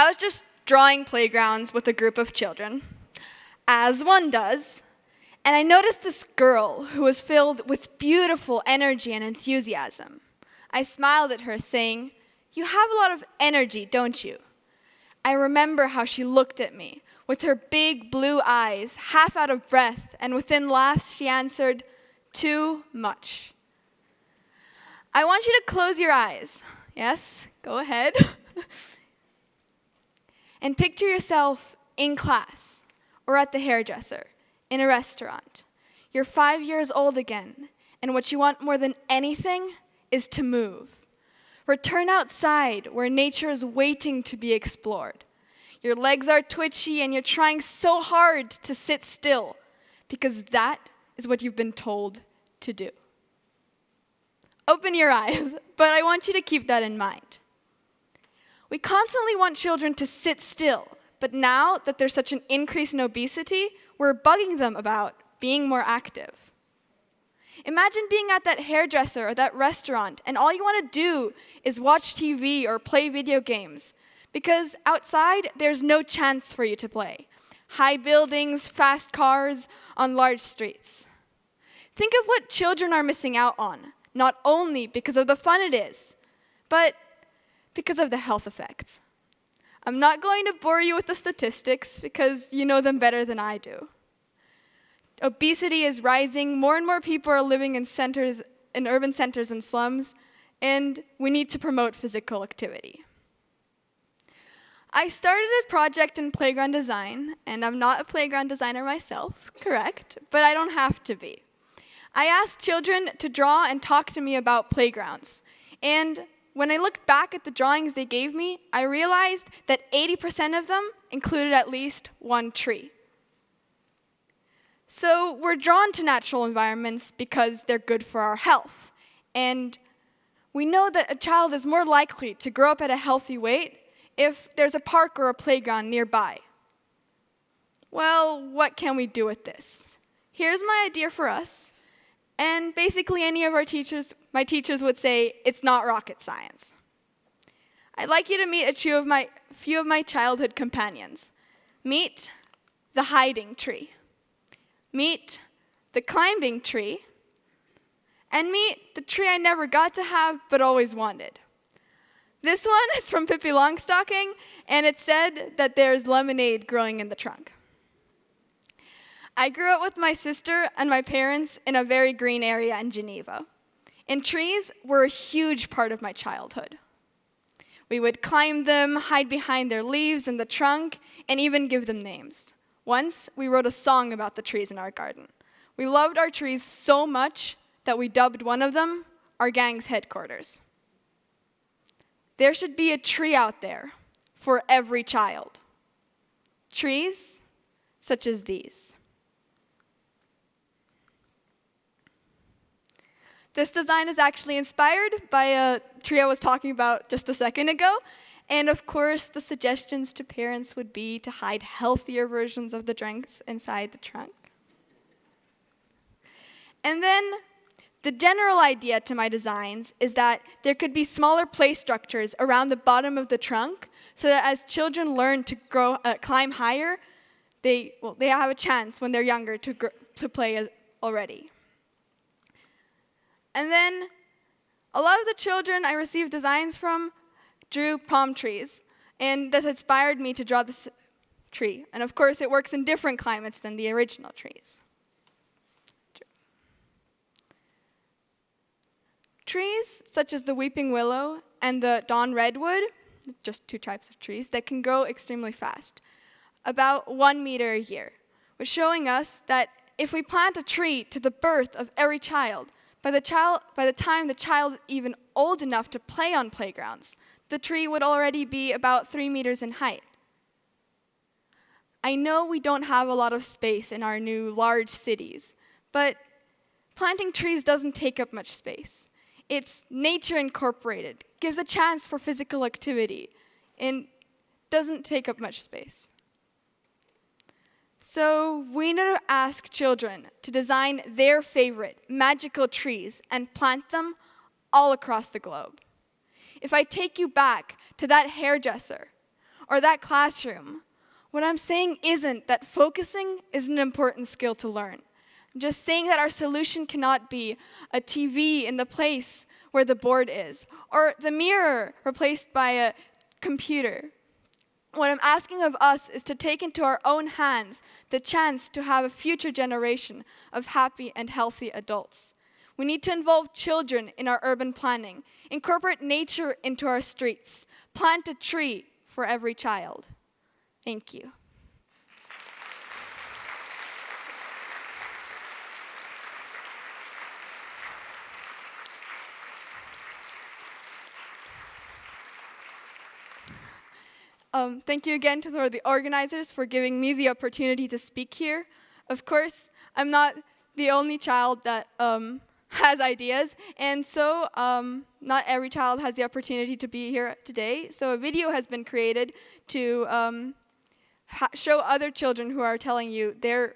I was just drawing playgrounds with a group of children, as one does, and I noticed this girl who was filled with beautiful energy and enthusiasm. I smiled at her, saying, You have a lot of energy, don't you? I remember how she looked at me with her big blue eyes, half out of breath, and within laughs she answered, Too much. I want you to close your eyes. Yes, go ahead. and picture yourself in class or at the hairdresser, in a restaurant. You're five years old again, and what you want more than anything is to move. Return outside where nature is waiting to be explored. Your legs are twitchy and you're trying so hard to sit still because that is what you've been told to do. Open your eyes, but I want you to keep that in mind. We constantly want children to sit still, but now that there's such an increase in obesity, we're bugging them about being more active. Imagine being at that hairdresser or that restaurant, and all you want to do is watch TV or play video games, because outside there's no chance for you to play. High buildings, fast cars on large streets. Think of what children are missing out on, not only because of the fun it is, but because of the health effects. I'm not going to bore you with the statistics because you know them better than I do. Obesity is rising, more and more people are living in centers, in urban centers and slums, and we need to promote physical activity. I started a project in playground design, and I'm not a playground designer myself, correct, but I don't have to be. I asked children to draw and talk to me about playgrounds, and when I looked back at the drawings they gave me, I realized that 80% of them included at least one tree. So we're drawn to natural environments because they're good for our health. And we know that a child is more likely to grow up at a healthy weight if there's a park or a playground nearby. Well, what can we do with this? Here's my idea for us. And basically any of our teachers, my teachers would say, it's not rocket science. I'd like you to meet a few of my, few of my childhood companions. Meet the hiding tree. Meet the climbing tree. And meet the tree I never got to have but always wanted. This one is from Pippi Longstocking, and it said that there's lemonade growing in the trunk. I grew up with my sister and my parents in a very green area in Geneva. And trees were a huge part of my childhood. We would climb them, hide behind their leaves and the trunk, and even give them names. Once, we wrote a song about the trees in our garden. We loved our trees so much that we dubbed one of them our gang's headquarters. There should be a tree out there for every child. Trees such as these. This design is actually inspired by a tree I was talking about just a second ago. And of course, the suggestions to parents would be to hide healthier versions of the drinks inside the trunk. And then the general idea to my designs is that there could be smaller play structures around the bottom of the trunk so that as children learn to grow, uh, climb higher, they, well, they have a chance when they're younger to, to play already. And then a lot of the children I received designs from drew palm trees, and this inspired me to draw this tree. And of course, it works in different climates than the original trees. Trees such as the weeping willow and the dawn redwood, just two types of trees, that can grow extremely fast, about one meter a year, was showing us that if we plant a tree to the birth of every child, by the, child, by the time the child is even old enough to play on playgrounds, the tree would already be about three meters in height. I know we don't have a lot of space in our new large cities, but planting trees doesn't take up much space it's nature incorporated, gives a chance for physical activity, and doesn't take up much space. So we need to ask children to design their favorite magical trees and plant them all across the globe. If I take you back to that hairdresser, or that classroom. What I'm saying isn't that focusing is an important skill to learn. I'm just saying that our solution cannot be a TV in the place where the board is, or the mirror replaced by a computer. What I'm asking of us is to take into our own hands the chance to have a future generation of happy and healthy adults. We need to involve children in our urban planning, incorporate nature into our streets, plant a tree for every child. Thank you. Um, thank you again to the organizers for giving me the opportunity to speak here. Of course, I'm not the only child that um, has ideas, and so um, not every child has the opportunity to be here today. So a video has been created to um, show other children who are telling you their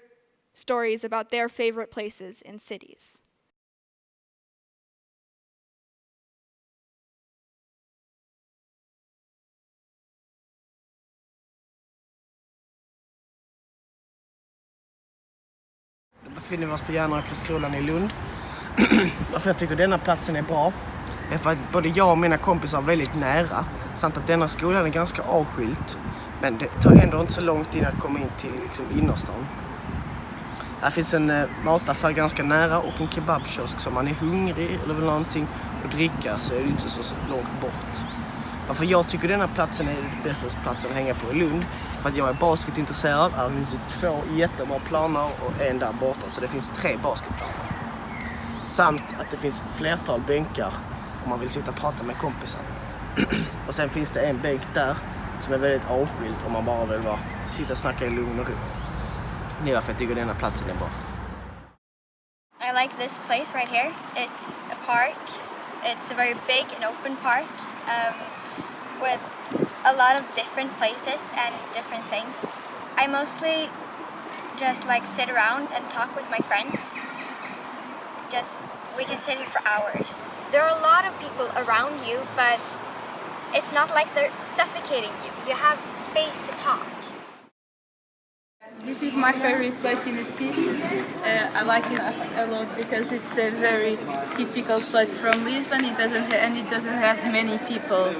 stories about their favorite places in cities. Befinner vi oss på Järnrökersskolan i Lund. Varför jag tycker denna platsen är bra är för att både jag och mina kompisar är väldigt nära samt att denna skolan är ganska avskilt. Men det tar ändå inte så lång tid att komma in till liksom, innerstan. Här finns en eh, mataffär ganska nära och en kebabkiosk så om man är hungrig eller vill ha någonting att dricka så är det inte så, så långt bort. Varför jag tycker denna platsen är den bästa platsen att hänga på i Lund. För att jag är basketintresserad. Här finns två jättebra planer och en där borta. Så det finns tre basketplaner. Samt att det finns flertal bänkar om man vill sitta och prata med kompisar. och sen finns det en bänk där som är väldigt avskild om man bara vill vara, sitta och snacka i lugn och ro. Det är varför jag tycker denna platsen är bra. I like this place right here. It's a park. It's a very big and open park. Um, with a lot of different places and different things. I mostly just like sit around and talk with my friends. Just, we can sit here for hours. There are a lot of people around you, but it's not like they're suffocating you. You have space to talk. This is my favorite place in the city. Uh, I like it a lot because it's a very typical place from Lisbon. It doesn't and it doesn't have many people,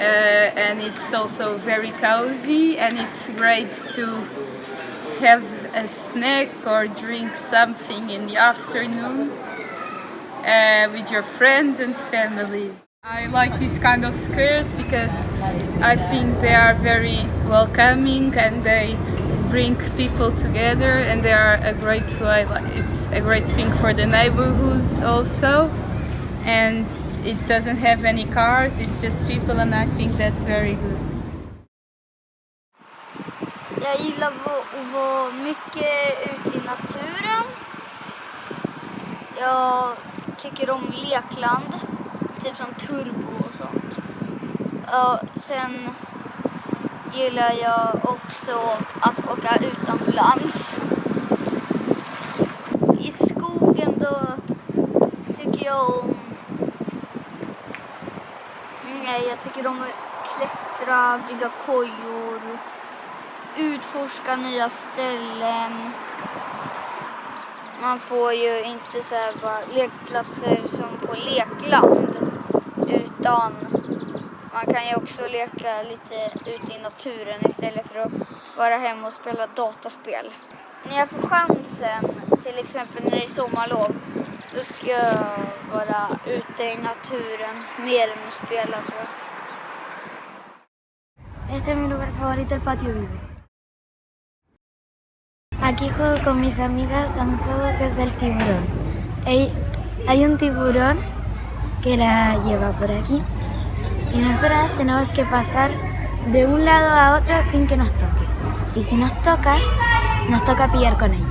and it's also very cozy. And it's great to have a snack or drink something in the afternoon uh, with your friends and family. I like these kind of squares because I think they are very welcoming and they bring people together and they are a great it's a great thing for the neighborhoods also and it doesn't have any cars, it's just people and I think that's very good. Jag gillar att vara mycket ute i naturen. Jag tycker om lekland, typ som turbo och sånt. Ja, sen gillar jag också att åka utomlands. I skogen då tycker jag om... Nej, jag tycker om att klättra, bygga kojor, utforska nya ställen. Man får ju inte så här bara lekplatser som på lekland utan man kan ju också leka lite ute i naturen istället för att vara hemma och spela dataspel. När jag får chansen, till exempel när det är sommarlov, då ska jag vara ute i naturen mer än att spela tror jag. Este es mi lugar favorito, el patio vivo. Aquí juego con mis amigas a un juego que es el tiburón. Hay un tiburón que la lleva por aquí y nosotras tenemos que pasar de un lado a otro sin que nos toque. Y si nos toca, nos toca pillar con ella.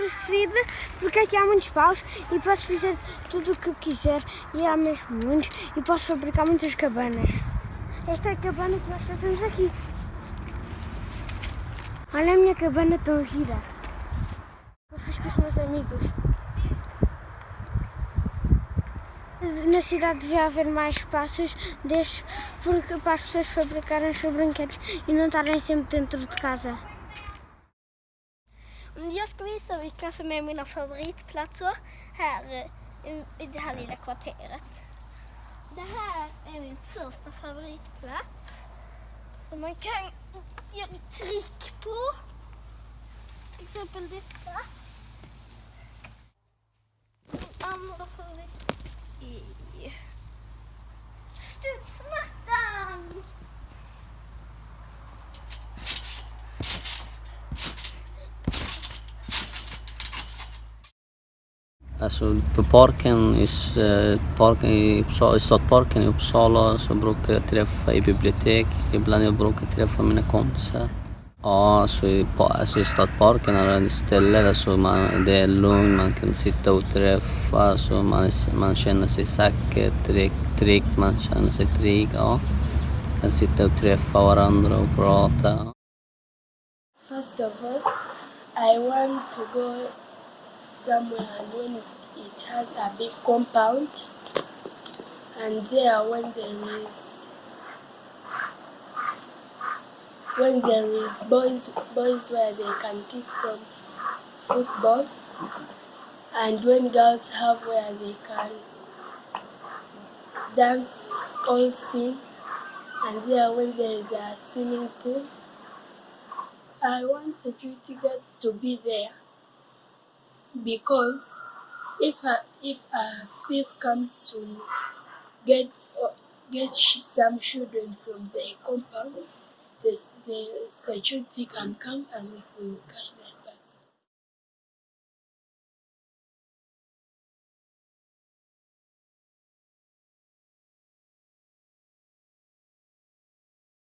Preferida porque aqui há muitos paus e posso fazer tudo o que quiser e há mesmo muitos e posso fabricar muitas cabanas. Esta é a cabana que nós fazemos aqui. Olha a minha cabana tão gira. Eu fiz com os meus amigos. Na cidade devia haver mais espaços destes porque, para as pessoas fabricarem os seus brinquedos e não estarem sempre dentro de casa. Mm, jag ska visa vilka som är mina favoritplatser här eh, i det här lilla kvarteret. Det här är min första favoritplats som man kan göra trick på. Till exempel detta. Min andra favorit är studsmattan. Alltså på parken, i, eh, parken i, Uppsala, i Stadsparken i Uppsala så brukar jag träffa i bibliotek. Ibland jag brukar träffa mina kompisar. Ja, alltså i, pa- alltså i Stadsparken är det ett ställe där så man, det är lugnt, man kan sitta och träffa, så man, man känner sig säker, trygg, trygg, man känner sig trygg. Ja. man Kan sitta och träffa varandra och prata. First of all, I want to go somewhere and when it, has a big compound, and there when there is when there is boys boys where they can kick from football, and when girls have where they can dance all sing, and there when there is a swimming pool. I want security guards to be there because if a, if a thief comes to get get some children from the compound, the, the security can come and we can catch them.